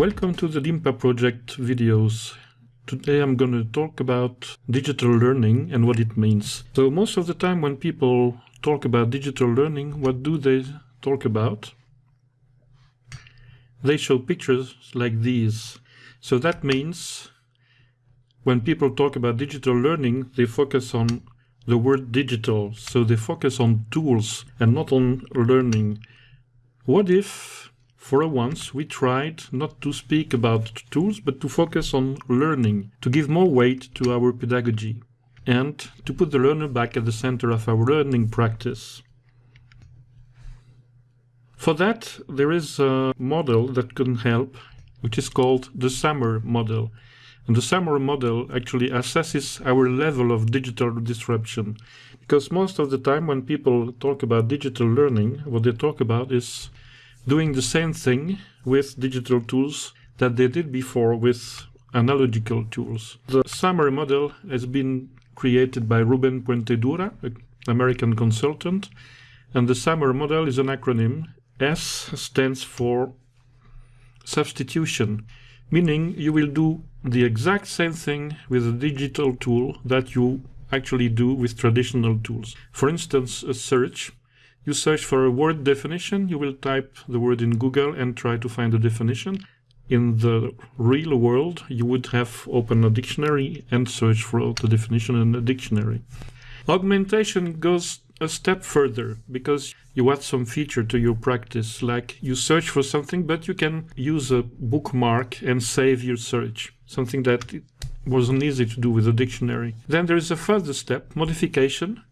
Welcome to the DIMPA project videos. Today I'm going to talk about digital learning and what it means. So most of the time when people talk about digital learning, what do they talk about? They show pictures like these. So that means when people talk about digital learning, they focus on the word digital. So they focus on tools and not on learning. What if for once, we tried not to speak about tools, but to focus on learning, to give more weight to our pedagogy, and to put the learner back at the center of our learning practice. For that, there is a model that can help, which is called the SAMR model. And the SAMR model actually assesses our level of digital disruption. Because most of the time when people talk about digital learning, what they talk about is doing the same thing with digital tools that they did before with analogical tools. The SAMR model has been created by Ruben Puentedura, an American consultant, and the SAMR model is an acronym. S stands for substitution, meaning you will do the exact same thing with a digital tool that you actually do with traditional tools. For instance, a search you search for a word definition, you will type the word in Google and try to find the definition. In the real world, you would have open a dictionary and search for the definition in the dictionary. Augmentation goes a step further because you add some feature to your practice, like you search for something, but you can use a bookmark and save your search, something that wasn't easy to do with a dictionary. Then there is a further step, modification,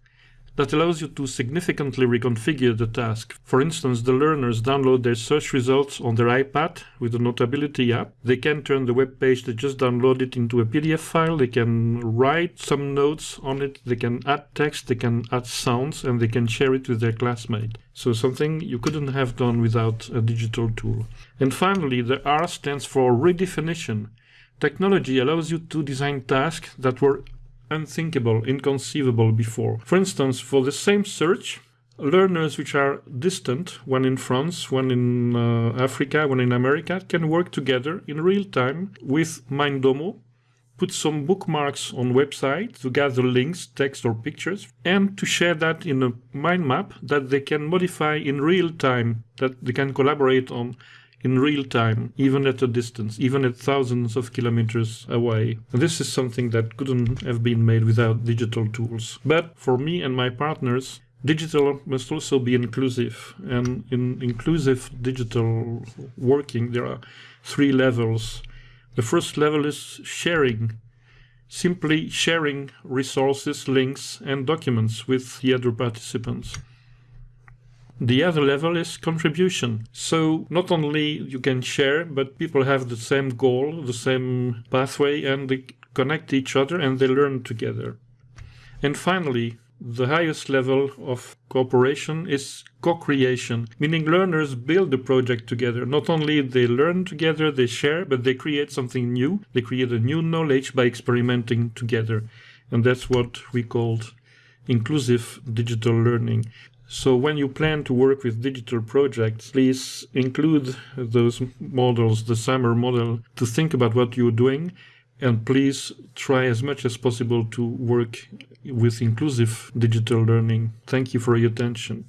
that allows you to significantly reconfigure the task. For instance, the learners download their search results on their iPad with the Notability app. They can turn the web page they just downloaded into a PDF file. They can write some notes on it. They can add text. They can add sounds and they can share it with their classmate. So something you couldn't have done without a digital tool. And finally, the R stands for redefinition. Technology allows you to design tasks that were unthinkable, inconceivable before. For instance, for the same search, learners which are distant, one in France, one in uh, Africa, one in America, can work together in real time with Mindomo, put some bookmarks on website to gather links, text or pictures, and to share that in a mind map that they can modify in real time, that they can collaborate on in real time, even at a distance, even at thousands of kilometers away. This is something that couldn't have been made without digital tools. But for me and my partners, digital must also be inclusive. And in inclusive digital working, there are three levels. The first level is sharing. Simply sharing resources, links, and documents with the other participants. The other level is contribution. So not only you can share, but people have the same goal, the same pathway, and they connect each other and they learn together. And finally, the highest level of cooperation is co-creation, meaning learners build the project together. Not only they learn together, they share, but they create something new. They create a new knowledge by experimenting together. And that's what we called inclusive digital learning. So when you plan to work with digital projects, please include those models, the SAMR model, to think about what you're doing. And please try as much as possible to work with inclusive digital learning. Thank you for your attention.